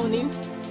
morning.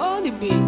Only the.